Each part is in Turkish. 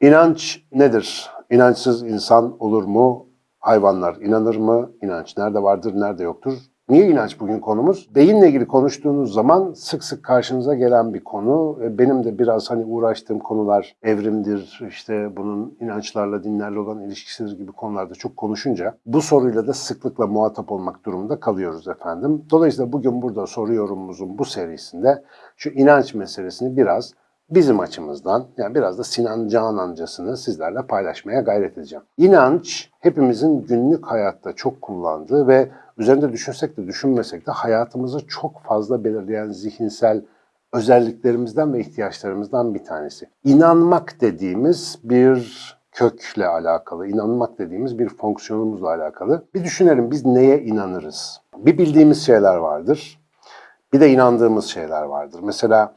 İnanç nedir? İnançsız insan olur mu? Hayvanlar inanır mı? İnanç nerede vardır, nerede yoktur? Niye inanç bugün konumuz? Beyinle ilgili konuştuğunuz zaman sık sık karşınıza gelen bir konu. E, Benim de biraz hani uğraştığım konular evrimdir, işte bunun inançlarla, dinlerle olan ilişkisidir gibi konularda çok konuşunca bu soruyla da sıklıkla muhatap olmak durumunda kalıyoruz efendim. Dolayısıyla bugün burada soru yorumumuzun bu serisinde şu inanç meselesini biraz bizim açımızdan yani biraz da Sinan Canancasını sizlerle paylaşmaya gayret edeceğim. İnanç hepimizin günlük hayatta çok kullandığı ve üzerinde düşünsek de düşünmesek de hayatımızı çok fazla belirleyen zihinsel özelliklerimizden ve ihtiyaçlarımızdan bir tanesi. İnanmak dediğimiz bir kökle alakalı, inanmak dediğimiz bir fonksiyonumuzla alakalı. Bir düşünelim biz neye inanırız? Bir bildiğimiz şeyler vardır. Bir de inandığımız şeyler vardır. Mesela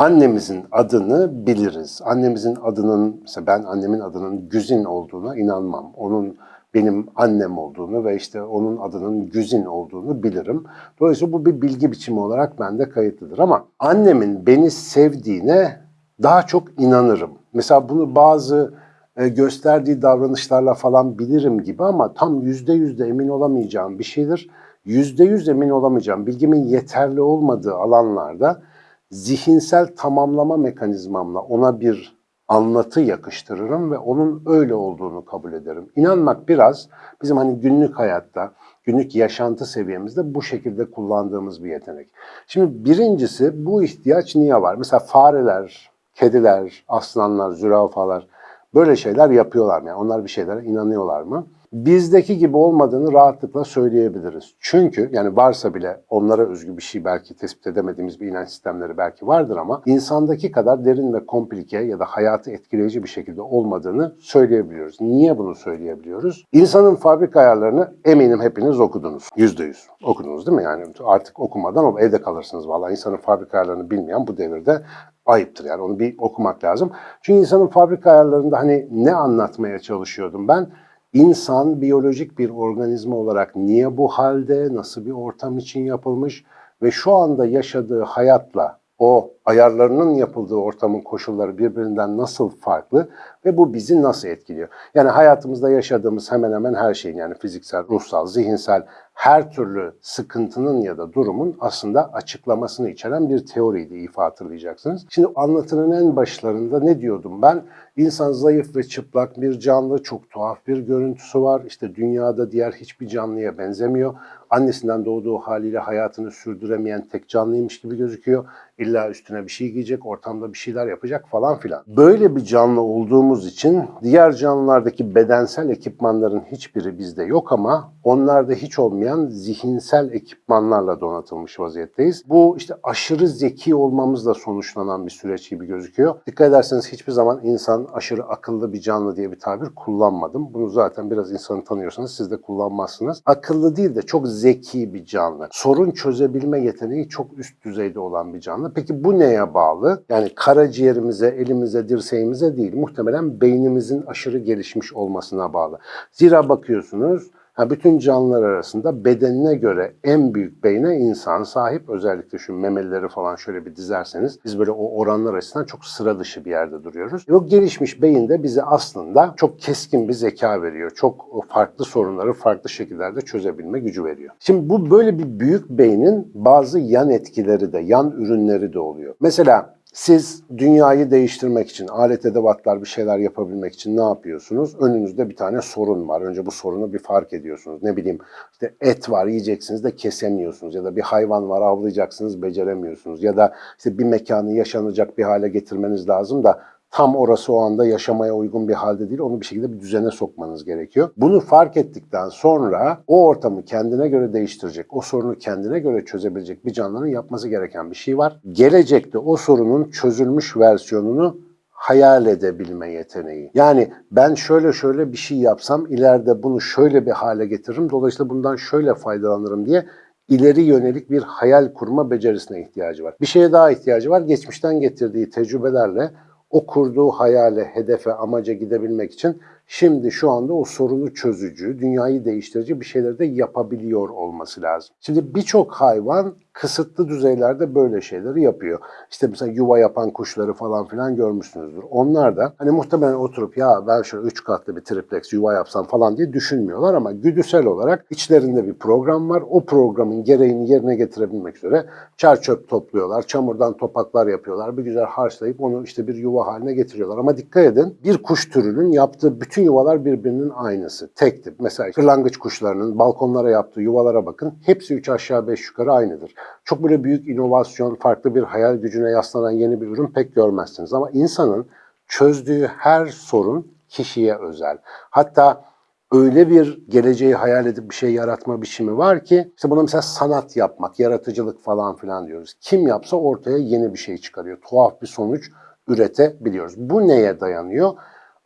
annemizin adını biliriz. Annemizin adının, mesela ben annemin adının Güzin olduğuna inanmam. Onun benim annem olduğunu ve işte onun adının Güzin olduğunu bilirim. Dolayısıyla bu bir bilgi biçimi olarak bende kayıtlıdır. Ama annemin beni sevdiğine daha çok inanırım. Mesela bunu bazı e, gösterdiği davranışlarla falan bilirim gibi ama tam yüzde yüzde emin olamayacağım bir şeydir. Yüzde yüz emin olamayacağım, bilgimin yeterli olmadığı alanlarda zihinsel tamamlama mekanizmamla ona bir anlatı yakıştırırım ve onun öyle olduğunu kabul ederim. İnanmak biraz bizim hani günlük hayatta, günlük yaşantı seviyemizde bu şekilde kullandığımız bir yetenek. Şimdi birincisi bu ihtiyaç niye var? Mesela fareler, kediler, aslanlar, zürafalar böyle şeyler yapıyorlar mı? Yani onlar bir şeylere inanıyorlar mı? Bizdeki gibi olmadığını rahatlıkla söyleyebiliriz. Çünkü yani varsa bile onlara özgü bir şey belki tespit edemediğimiz bir inanç sistemleri belki vardır ama insandaki kadar derin ve komplike ya da hayatı etkileyici bir şekilde olmadığını söyleyebiliyoruz. Niye bunu söyleyebiliyoruz? İnsanın fabrika ayarlarını eminim hepiniz okudunuz. Yüzde yüz okudunuz değil mi? Yani artık okumadan o evde kalırsınız vallahi insanın fabrika ayarlarını bilmeyen bu devirde ayıptır yani onu bir okumak lazım. Çünkü insanın fabrika ayarlarında hani ne anlatmaya çalışıyordum ben? İnsan biyolojik bir organizma olarak niye bu halde, nasıl bir ortam için yapılmış ve şu anda yaşadığı hayatla o ayarlarının yapıldığı ortamın koşulları birbirinden nasıl farklı ve bu bizi nasıl etkiliyor? Yani hayatımızda yaşadığımız hemen hemen her şeyin yani fiziksel, ruhsal, zihinsel her türlü sıkıntının ya da durumun aslında açıklamasını içeren bir teoriydi ifa hatırlayacaksınız. Şimdi anlatının en başlarında ne diyordum ben? İnsan zayıf ve çıplak bir canlı, çok tuhaf bir görüntüsü var. İşte dünyada diğer hiçbir canlıya benzemiyor. Annesinden doğduğu haliyle hayatını sürdüremeyen tek canlıymış gibi gözüküyor. İlla üstüne bir şey giyecek, ortamda bir şeyler yapacak falan filan. Böyle bir canlı olduğumuz için diğer canlılardaki bedensel ekipmanların hiçbiri bizde yok ama onlarda hiç olmayan zihinsel ekipmanlarla donatılmış vaziyetteyiz. Bu işte aşırı zeki olmamızla sonuçlanan bir süreç gibi gözüküyor. Dikkat ederseniz hiçbir zaman insan aşırı akıllı bir canlı diye bir tabir kullanmadım. Bunu zaten biraz insanı tanıyorsanız siz de kullanmazsınız. Akıllı değil de çok zeki bir canlı. Sorun çözebilme yeteneği çok üst düzeyde olan bir canlı. Peki bu neye bağlı? Yani karaciğerimize, elimize, dirseğimize değil. Muhtemelen beynimizin aşırı gelişmiş olmasına bağlı. Zira bakıyorsunuz Ha, bütün canlılar arasında bedenine göre en büyük beyne insan sahip. Özellikle şu memelileri falan şöyle bir dizerseniz biz böyle o oranlar açısından çok sıra dışı bir yerde duruyoruz. O gelişmiş beyin de bize aslında çok keskin bir zeka veriyor. Çok farklı sorunları farklı şekillerde çözebilme gücü veriyor. Şimdi bu böyle bir büyük beynin bazı yan etkileri de, yan ürünleri de oluyor. Mesela siz dünyayı değiştirmek için, alet edevatlar bir şeyler yapabilmek için ne yapıyorsunuz? Önünüzde bir tane sorun var. Önce bu sorunu bir fark ediyorsunuz. Ne bileyim işte et var yiyeceksiniz de kesemiyorsunuz. Ya da bir hayvan var avlayacaksınız beceremiyorsunuz. Ya da işte bir mekanı yaşanacak bir hale getirmeniz lazım da tam orası o anda yaşamaya uygun bir halde değil. Onu bir şekilde bir düzene sokmanız gerekiyor. Bunu fark ettikten sonra o ortamı kendine göre değiştirecek, o sorunu kendine göre çözebilecek bir canlının yapması gereken bir şey var. Gelecekte o sorunun çözülmüş versiyonunu hayal edebilme yeteneği. Yani ben şöyle şöyle bir şey yapsam ileride bunu şöyle bir hale getiririm. Dolayısıyla bundan şöyle faydalanırım diye ileri yönelik bir hayal kurma becerisine ihtiyacı var. Bir şeye daha ihtiyacı var. Geçmişten getirdiği tecrübelerle o kurduğu hayale, hedefe, amaca gidebilmek için şimdi şu anda o sorunu çözücü, dünyayı değiştirici bir şeyleri de yapabiliyor olması lazım. Şimdi birçok hayvan kısıtlı düzeylerde böyle şeyleri yapıyor. İşte mesela yuva yapan kuşları falan filan görmüşsünüzdür. Onlar da hani muhtemelen oturup ya ben şöyle üç katlı bir triplex yuva yapsam falan diye düşünmüyorlar ama güdüsel olarak içlerinde bir program var. O programın gereğini yerine getirebilmek üzere çer çöp topluyorlar, çamurdan topaklar yapıyorlar. Bir güzel harçlayıp onu işte bir yuva haline getiriyorlar. Ama dikkat edin bir kuş türünün yaptığı bütün yuvalar birbirinin aynısı. Tek tip. Mesela kırlangıç kuşlarının balkonlara yaptığı yuvalara bakın. Hepsi üç aşağı beş yukarı aynıdır. Çok böyle büyük inovasyon, farklı bir hayal gücüne yaslanan yeni bir ürün pek görmezsiniz. Ama insanın çözdüğü her sorun kişiye özel. Hatta öyle bir geleceği hayal edip bir şey yaratma biçimi var ki işte buna mesela sanat yapmak, yaratıcılık falan filan diyoruz. Kim yapsa ortaya yeni bir şey çıkarıyor. Tuhaf bir sonuç üretebiliyoruz. Bu neye dayanıyor?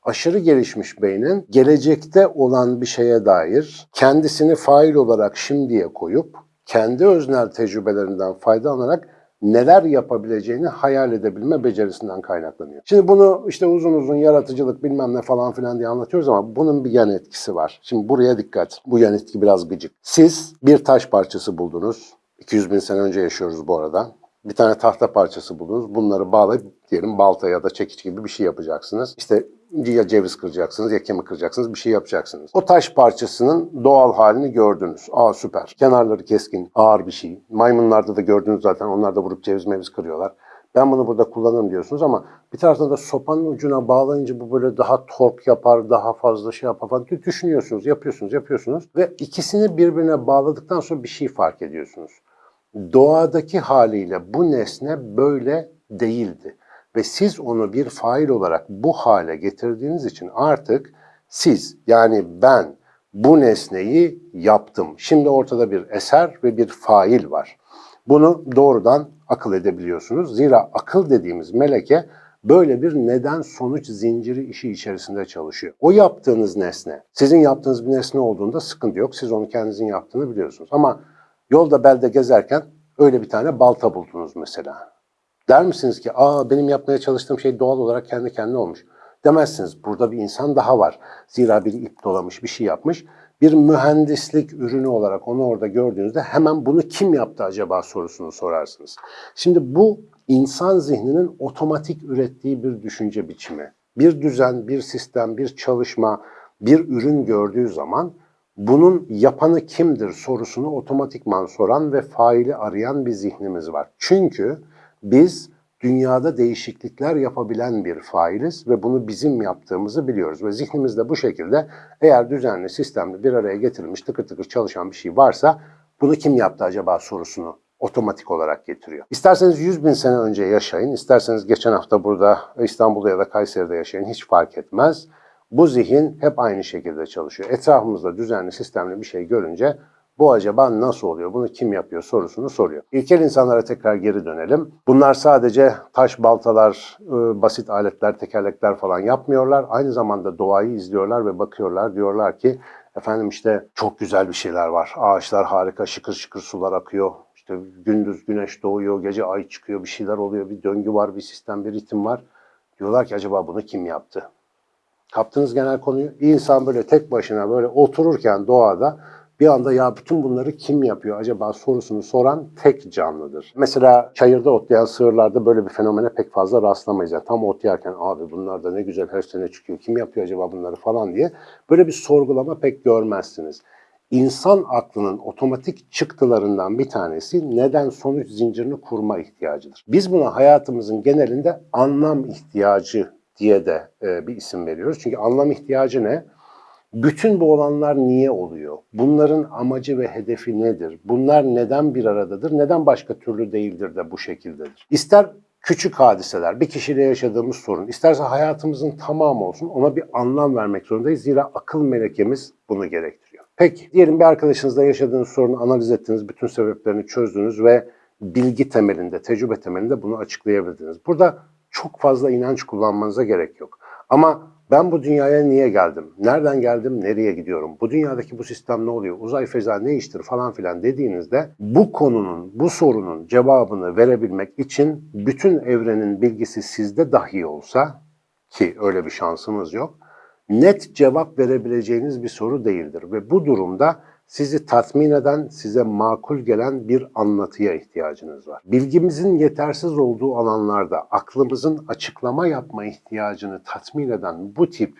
aşırı gelişmiş beynin gelecekte olan bir şeye dair kendisini fail olarak şimdiye koyup kendi öznel tecrübelerinden faydalanarak neler yapabileceğini hayal edebilme becerisinden kaynaklanıyor. Şimdi bunu işte uzun uzun yaratıcılık bilmem ne falan filan diye anlatıyoruz ama bunun bir yan etkisi var. Şimdi buraya dikkat. Bu yan etki biraz gıcık. Siz bir taş parçası buldunuz. 200 bin sene önce yaşıyoruz bu arada. Bir tane tahta parçası buldunuz. Bunları bağlayıp diyelim balta ya da çekiç gibi bir şey yapacaksınız. İşte ya ceviz kıracaksınız ya kemik kıracaksınız bir şey yapacaksınız. O taş parçasının doğal halini gördünüz. Aa süper. Kenarları keskin, ağır bir şey. Maymunlarda da gördünüz zaten onlar da vurup ceviz meviz kırıyorlar. Ben bunu burada kullanırım diyorsunuz ama bir taraftan da sopanın ucuna bağlayınca bu böyle daha tork yapar, daha fazla şey yapar falan diye düşünüyorsunuz, yapıyorsunuz, yapıyorsunuz. Ve ikisini birbirine bağladıktan sonra bir şey fark ediyorsunuz. Doğadaki haliyle bu nesne böyle değildi ve siz onu bir fail olarak bu hale getirdiğiniz için artık siz yani ben bu nesneyi yaptım. Şimdi ortada bir eser ve bir fail var. Bunu doğrudan akıl edebiliyorsunuz. Zira akıl dediğimiz meleke böyle bir neden sonuç zinciri işi içerisinde çalışıyor. O yaptığınız nesne, sizin yaptığınız bir nesne olduğunda sıkıntı yok. Siz onu kendinizin yaptığını biliyorsunuz. Ama yolda belde gezerken öyle bir tane balta buldunuz mesela. Der misiniz ki aa benim yapmaya çalıştığım şey doğal olarak kendi kendine olmuş. Demezsiniz. Burada bir insan daha var. Zira bir ip dolamış, bir şey yapmış. Bir mühendislik ürünü olarak onu orada gördüğünüzde hemen bunu kim yaptı acaba sorusunu sorarsınız. Şimdi bu insan zihninin otomatik ürettiği bir düşünce biçimi. Bir düzen, bir sistem, bir çalışma, bir ürün gördüğü zaman bunun yapanı kimdir sorusunu otomatikman soran ve faili arayan bir zihnimiz var. Çünkü biz dünyada değişiklikler yapabilen bir failiz ve bunu bizim yaptığımızı biliyoruz. Ve zihnimizde bu şekilde eğer düzenli, sistemli bir araya getirilmiş tıkır tıkır çalışan bir şey varsa bunu kim yaptı acaba sorusunu otomatik olarak getiriyor. İsterseniz 100 bin sene önce yaşayın, isterseniz geçen hafta burada İstanbul'da ya da Kayseri'de yaşayın hiç fark etmez. Bu zihin hep aynı şekilde çalışıyor. Etrafımızda düzenli, sistemli bir şey görünce bu acaba nasıl oluyor? Bunu kim yapıyor sorusunu soruyor. İlkel insanlara tekrar geri dönelim. Bunlar sadece taş baltalar, ıı, basit aletler, tekerlekler falan yapmıyorlar. Aynı zamanda doğayı izliyorlar ve bakıyorlar. Diyorlar ki efendim işte çok güzel bir şeyler var. Ağaçlar harika, şıkır şıkır sular akıyor. İşte gündüz güneş doğuyor, gece ay çıkıyor, bir şeyler oluyor. Bir döngü var, bir sistem, bir ritim var. Diyorlar ki acaba bunu kim yaptı? Kaptınız genel konuyu. İnsan böyle tek başına böyle otururken doğada bir anda ya bütün bunları kim yapıyor acaba sorusunu soran tek canlıdır. Mesela çayırda otlayan sığırlarda böyle bir fenomene pek fazla rastlamayız. Yani tam otlayarken abi bunlar da ne güzel her sene çıkıyor kim yapıyor acaba bunları falan diye böyle bir sorgulama pek görmezsiniz. İnsan aklının otomatik çıktılarından bir tanesi neden sonuç zincirini kurma ihtiyacıdır. Biz buna hayatımızın genelinde anlam ihtiyacı diye de e, bir isim veriyoruz. Çünkü anlam ihtiyacı ne? Bütün bu olanlar niye oluyor? Bunların amacı ve hedefi nedir? Bunlar neden bir aradadır? Neden başka türlü değildir de bu şekildedir? İster küçük hadiseler, bir kişiyle yaşadığımız sorun, isterse hayatımızın tamamı olsun ona bir anlam vermek zorundayız. Zira akıl melekemiz bunu gerektiriyor. Peki, diyelim bir arkadaşınızla yaşadığınız sorunu analiz ettiniz, bütün sebeplerini çözdünüz ve bilgi temelinde, tecrübe temelinde bunu açıklayabildiniz. Burada çok fazla inanç kullanmanıza gerek yok. Ama ben bu dünyaya niye geldim? Nereden geldim? Nereye gidiyorum? Bu dünyadaki bu sistem ne oluyor? Uzay feza ne iştir falan filan dediğinizde bu konunun, bu sorunun cevabını verebilmek için bütün evrenin bilgisi sizde dahi olsa ki öyle bir şansımız yok. Net cevap verebileceğiniz bir soru değildir ve bu durumda sizi tatmin eden, size makul gelen bir anlatıya ihtiyacınız var. Bilgimizin yetersiz olduğu alanlarda aklımızın açıklama yapma ihtiyacını tatmin eden bu tip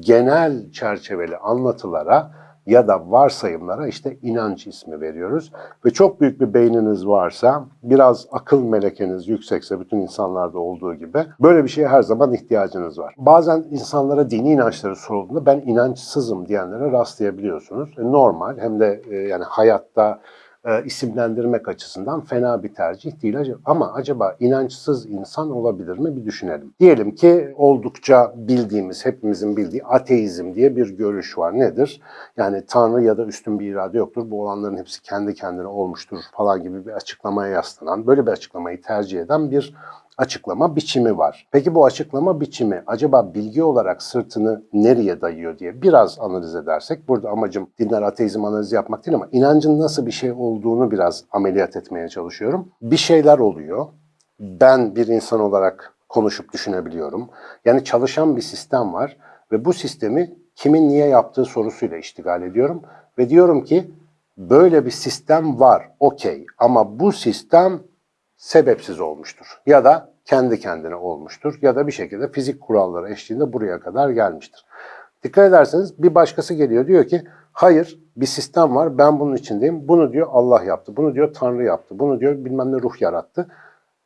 genel çerçeveli anlatılara ya da varsayımlara işte inanç ismi veriyoruz. Ve çok büyük bir beyniniz varsa, biraz akıl melekeniz yüksekse bütün insanlarda olduğu gibi böyle bir şeye her zaman ihtiyacınız var. Bazen insanlara dini inançları sorulduğunda ben inançsızım diyenlere rastlayabiliyorsunuz. E, Normal hem de e, yani hayatta e, isimlendirmek açısından fena bir tercih değil. Ama acaba inançsız insan olabilir mi bir düşünelim. Diyelim ki oldukça bildiğimiz, hepimizin bildiği ateizm diye bir görüş var. Nedir? Yani Tanrı ya da üstün bir irade yoktur. Bu olanların hepsi kendi kendine olmuştur falan gibi bir açıklamaya yaslanan, böyle bir açıklamayı tercih eden bir açıklama biçimi var. Peki bu açıklama biçimi acaba bilgi olarak sırtını nereye dayıyor diye biraz analiz edersek, burada amacım dinler ateizm analizi yapmak değil ama inancın nasıl bir şey olduğunu biraz ameliyat etmeye çalışıyorum. Bir şeyler oluyor. Ben bir insan olarak konuşup düşünebiliyorum. Yani çalışan bir sistem var ve bu sistemi kimin niye yaptığı sorusuyla iştigal ediyorum. Ve diyorum ki böyle bir sistem var, okey ama bu sistem sebepsiz olmuştur. Ya da kendi kendine olmuştur. Ya da bir şekilde fizik kuralları eşliğinde buraya kadar gelmiştir. Dikkat ederseniz bir başkası geliyor diyor ki hayır bir sistem var ben bunun içindeyim. Bunu diyor Allah yaptı. Bunu diyor Tanrı yaptı. Bunu diyor bilmem ne ruh yarattı.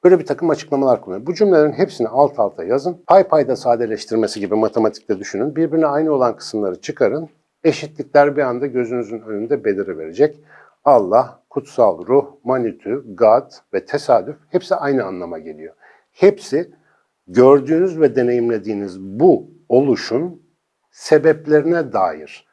Böyle bir takım açıklamalar kullanıyor. Bu cümlelerin hepsini alt alta yazın. Pay payda sadeleştirmesi gibi matematikte düşünün. Birbirine aynı olan kısımları çıkarın. Eşitlikler bir anda gözünüzün önünde beliriverecek. Allah, kutsal ruh, manitü, God ve tesadüf hepsi aynı anlama geliyor. Hepsi gördüğünüz ve deneyimlediğiniz bu oluşun sebeplerine dair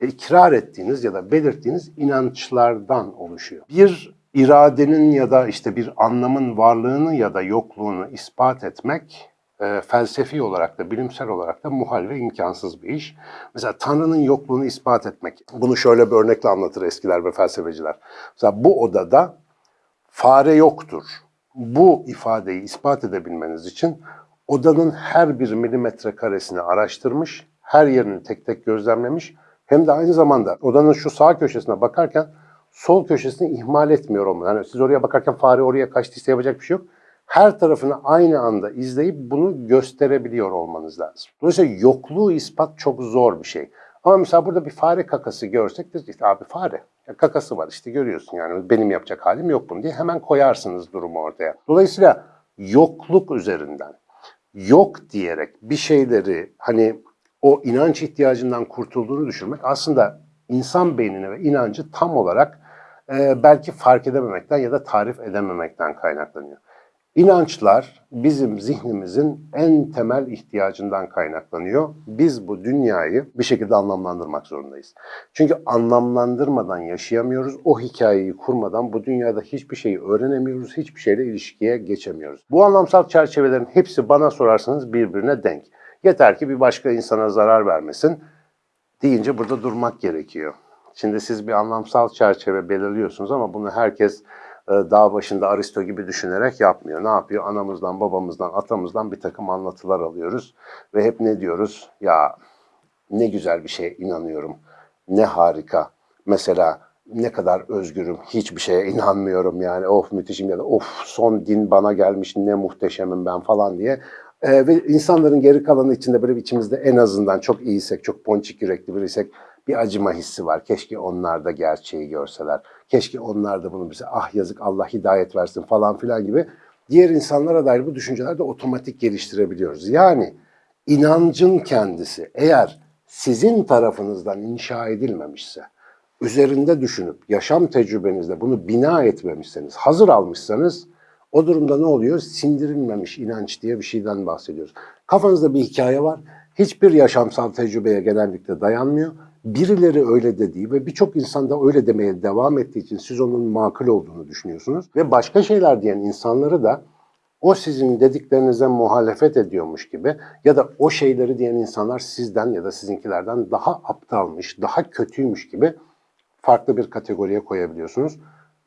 ikrar ettiğiniz ya da belirttiğiniz inançlardan oluşuyor. Bir iradenin ya da işte bir anlamın varlığını ya da yokluğunu ispat etmek e, felsefi olarak da bilimsel olarak da muhal ve imkansız bir iş. Mesela Tanrı'nın yokluğunu ispat etmek. Bunu şöyle bir örnekle anlatır eskiler ve felsefeciler. Mesela bu odada fare yoktur. Bu ifadeyi ispat edebilmeniz için odanın her bir milimetre karesini araştırmış, her yerini tek tek gözlemlemiş, hem de aynı zamanda odanın şu sağ köşesine bakarken sol köşesini ihmal etmiyor olmalı. Yani siz oraya bakarken fare oraya kaçtıysa yapacak bir şey yok. Her tarafını aynı anda izleyip bunu gösterebiliyor olmanız lazım. Dolayısıyla yokluğu ispat çok zor bir şey. Ama mesela burada bir fare kakası görsek de işte abi fare. Ya kakası var işte görüyorsun yani benim yapacak halim yok bunu diye hemen koyarsınız durumu ortaya. Dolayısıyla yokluk üzerinden yok diyerek bir şeyleri hani o inanç ihtiyacından kurtulduğunu düşünmek aslında insan beynine ve inancı tam olarak e, belki fark edememekten ya da tarif edememekten kaynaklanıyor. İnançlar bizim zihnimizin en temel ihtiyacından kaynaklanıyor. Biz bu dünyayı bir şekilde anlamlandırmak zorundayız. Çünkü anlamlandırmadan yaşayamıyoruz. O hikayeyi kurmadan bu dünyada hiçbir şeyi öğrenemiyoruz, hiçbir şeyle ilişkiye geçemiyoruz. Bu anlamsal çerçevelerin hepsi bana sorarsanız birbirine denk. Yeter ki bir başka insana zarar vermesin deyince burada durmak gerekiyor. Şimdi siz bir anlamsal çerçeve belirliyorsunuz ama bunu herkes dağ başında Aristo gibi düşünerek yapmıyor. Ne yapıyor? Anamızdan, babamızdan, atamızdan bir takım anlatılar alıyoruz ve hep ne diyoruz? Ya ne güzel bir şeye inanıyorum. Ne harika. Mesela ne kadar özgürüm. Hiçbir şeye inanmıyorum yani. Of müthişim ya da of son din bana gelmiş ne muhteşemim ben falan diye. Ee, ve insanların geri kalanı içinde böyle içimizde en azından çok iyiysek, çok ponçik yürekli biriysek bir acıma hissi var. Keşke onlar da gerçeği görseler. Keşke onlar da bunu bize ah yazık Allah hidayet versin falan filan gibi diğer insanlara dair bu düşünceler de otomatik geliştirebiliyoruz. Yani inancın kendisi eğer sizin tarafınızdan inşa edilmemişse, üzerinde düşünüp yaşam tecrübenizde bunu bina etmemişseniz, hazır almışsanız o durumda ne oluyor? Sindirilmemiş inanç diye bir şeyden bahsediyoruz. Kafanızda bir hikaye var. Hiçbir yaşamsal tecrübeye genellikle dayanmıyor. Birileri öyle dediği ve birçok insan da öyle demeye devam ettiği için siz onun makul olduğunu düşünüyorsunuz. Ve başka şeyler diyen insanları da o sizin dediklerinize muhalefet ediyormuş gibi ya da o şeyleri diyen insanlar sizden ya da sizinkilerden daha aptalmış, daha kötüymüş gibi farklı bir kategoriye koyabiliyorsunuz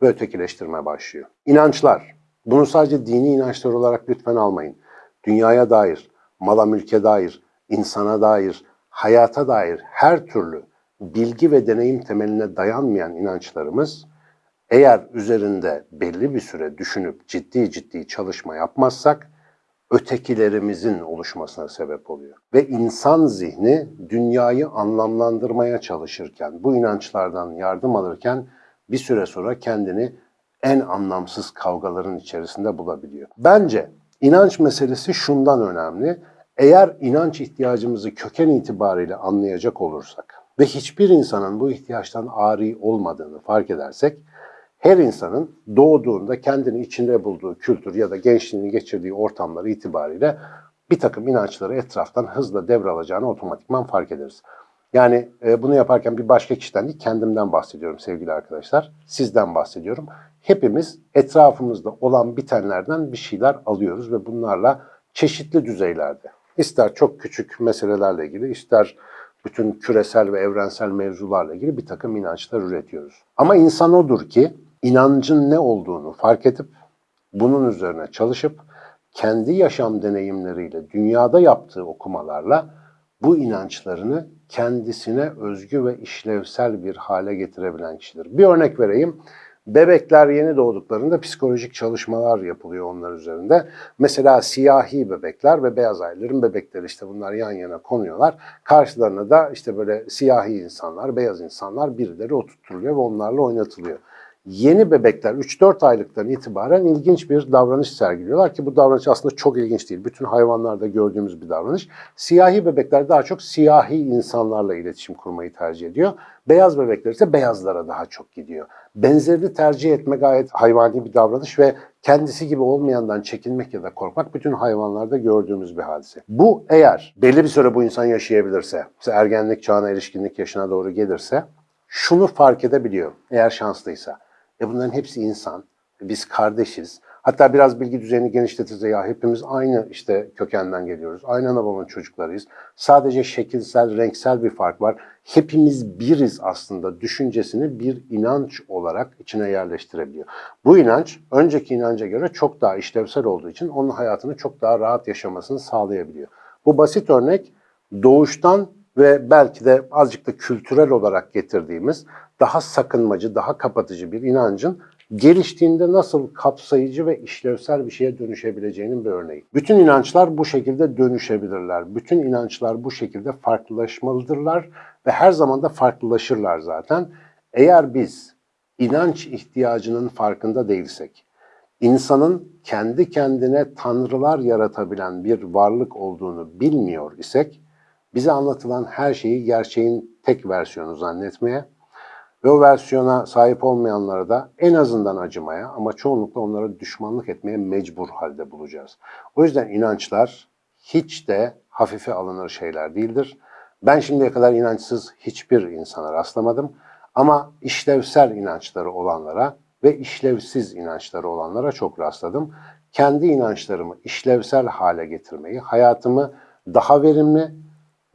ve ötekileştirme başlıyor. İnançlar. Bunu sadece dini inançlar olarak lütfen almayın. Dünyaya dair, mala mülke dair, insana dair, hayata dair her türlü bilgi ve deneyim temeline dayanmayan inançlarımız eğer üzerinde belli bir süre düşünüp ciddi ciddi çalışma yapmazsak ötekilerimizin oluşmasına sebep oluyor. Ve insan zihni dünyayı anlamlandırmaya çalışırken, bu inançlardan yardım alırken bir süre sonra kendini en anlamsız kavgaların içerisinde bulabiliyor. Bence inanç meselesi şundan önemli. Eğer inanç ihtiyacımızı köken itibariyle anlayacak olursak ve hiçbir insanın bu ihtiyaçtan ari olmadığını fark edersek, her insanın doğduğunda kendini içinde bulduğu kültür ya da gençliğini geçirdiği ortamlar itibariyle bir takım inançları etraftan hızla devralacağını otomatikman fark ederiz. Yani e, bunu yaparken bir başka kişiden değil kendimden bahsediyorum sevgili arkadaşlar. Sizden bahsediyorum. Hepimiz etrafımızda olan bitenlerden bir şeyler alıyoruz ve bunlarla çeşitli düzeylerde ister çok küçük meselelerle ilgili ister bütün küresel ve evrensel mevzularla ilgili bir takım inançlar üretiyoruz. Ama insan odur ki inancın ne olduğunu fark edip bunun üzerine çalışıp kendi yaşam deneyimleriyle dünyada yaptığı okumalarla bu inançlarını kendisine özgü ve işlevsel bir hale getirebilen kişidir. Bir örnek vereyim. Bebekler yeni doğduklarında psikolojik çalışmalar yapılıyor onlar üzerinde. Mesela siyahi bebekler ve beyaz ayların bebekleri işte bunlar yan yana konuyorlar. Karşılarına da işte böyle siyahi insanlar, beyaz insanlar birileri oturtuluyor ve onlarla oynatılıyor yeni bebekler 3-4 aylıktan itibaren ilginç bir davranış sergiliyorlar ki bu davranış aslında çok ilginç değil. Bütün hayvanlarda gördüğümüz bir davranış. Siyahi bebekler daha çok siyahi insanlarla iletişim kurmayı tercih ediyor. Beyaz bebekler ise beyazlara daha çok gidiyor. Benzerini tercih etme gayet hayvani bir davranış ve kendisi gibi olmayandan çekinmek ya da korkmak bütün hayvanlarda gördüğümüz bir hadise. Bu eğer belli bir süre bu insan yaşayabilirse, ergenlik çağına, erişkinlik yaşına doğru gelirse şunu fark edebiliyor eğer şanslıysa. E bunların hepsi insan. Biz kardeşiz. Hatta biraz bilgi düzeyini genişletirse ya hepimiz aynı işte kökenden geliyoruz. Aynı ana babanın çocuklarıyız. Sadece şekilsel, renksel bir fark var. Hepimiz biriz aslında düşüncesini bir inanç olarak içine yerleştirebiliyor. Bu inanç önceki inanca göre çok daha işlevsel olduğu için onun hayatını çok daha rahat yaşamasını sağlayabiliyor. Bu basit örnek doğuştan ve belki de azıcık da kültürel olarak getirdiğimiz daha sakınmacı, daha kapatıcı bir inancın geliştiğinde nasıl kapsayıcı ve işlevsel bir şeye dönüşebileceğinin bir örneği. Bütün inançlar bu şekilde dönüşebilirler. Bütün inançlar bu şekilde farklılaşmalıdırlar ve her zaman da farklılaşırlar zaten. Eğer biz inanç ihtiyacının farkında değilsek, insanın kendi kendine tanrılar yaratabilen bir varlık olduğunu bilmiyor isek, bize anlatılan her şeyi gerçeğin tek versiyonu zannetmeye ve o versiyona sahip olmayanlara da en azından acımaya ama çoğunlukla onlara düşmanlık etmeye mecbur halde bulacağız. O yüzden inançlar hiç de hafife alınır şeyler değildir. Ben şimdiye kadar inançsız hiçbir insana rastlamadım. Ama işlevsel inançları olanlara ve işlevsiz inançları olanlara çok rastladım. Kendi inançlarımı işlevsel hale getirmeyi, hayatımı daha verimli,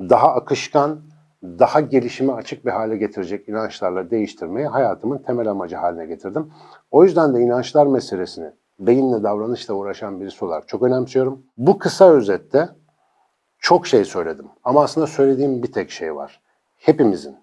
daha akışkan, daha gelişime açık bir hale getirecek inançlarla değiştirmeyi hayatımın temel amacı haline getirdim. O yüzden de inançlar meselesini beyinle davranışla uğraşan birisi olarak çok önemsiyorum. Bu kısa özette çok şey söyledim ama aslında söylediğim bir tek şey var. Hepimizin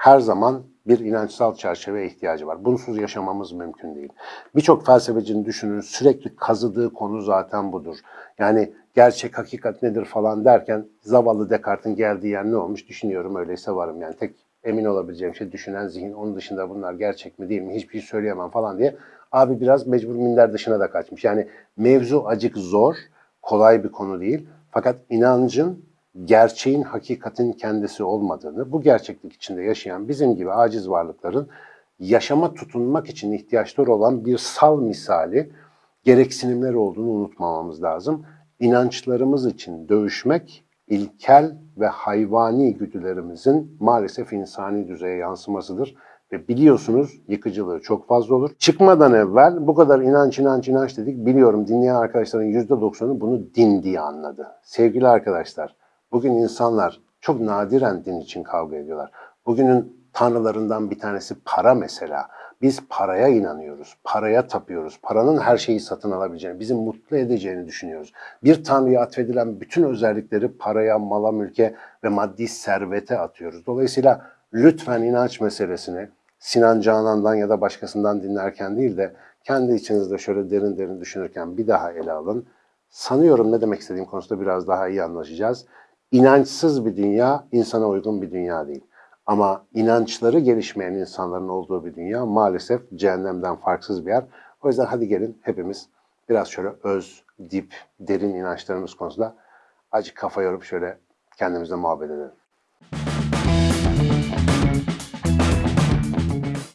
her zaman bir inançsal çerçeveye ihtiyacı var. Bunsuz yaşamamız mümkün değil. Birçok felsefecinin düşünün sürekli kazıdığı konu zaten budur. Yani gerçek hakikat nedir falan derken zavallı Descartes'in geldiği yer ne olmuş düşünüyorum öyleyse varım. Yani tek emin olabileceğim şey düşünen zihin. Onun dışında bunlar gerçek mi değil mi hiçbir şey söyleyemem falan diye. Abi biraz mecbur minder dışına da kaçmış. Yani mevzu acık zor, kolay bir konu değil. Fakat inancın gerçeğin, hakikatin kendisi olmadığını, bu gerçeklik içinde yaşayan bizim gibi aciz varlıkların yaşama tutunmak için ihtiyaçları olan bir sal misali gereksinimler olduğunu unutmamamız lazım. İnançlarımız için dövüşmek ilkel ve hayvani güdülerimizin maalesef insani düzeye yansımasıdır. Ve biliyorsunuz yıkıcılığı çok fazla olur. Çıkmadan evvel bu kadar inanç inanç inanç dedik. Biliyorum dinleyen arkadaşların %90'ı bunu din diye anladı. Sevgili arkadaşlar, bugün insanlar çok nadiren din için kavga ediyorlar. Bugünün tanrılarından bir tanesi para mesela. Biz paraya inanıyoruz, paraya tapıyoruz. Paranın her şeyi satın alabileceğini, bizi mutlu edeceğini düşünüyoruz. Bir tanrıya atfedilen bütün özellikleri paraya, mala, mülke ve maddi servete atıyoruz. Dolayısıyla lütfen inanç meselesini Sinan Canan'dan ya da başkasından dinlerken değil de kendi içinizde şöyle derin derin düşünürken bir daha ele alın. Sanıyorum ne demek istediğim konusunda biraz daha iyi anlaşacağız. İnançsız bir dünya insana uygun bir dünya değil. Ama inançları gelişmeyen insanların olduğu bir dünya maalesef cehennemden farksız bir yer. O yüzden hadi gelin hepimiz biraz şöyle öz, dip, derin inançlarımız konusunda acı kafa yorup şöyle kendimizle muhabbet edelim.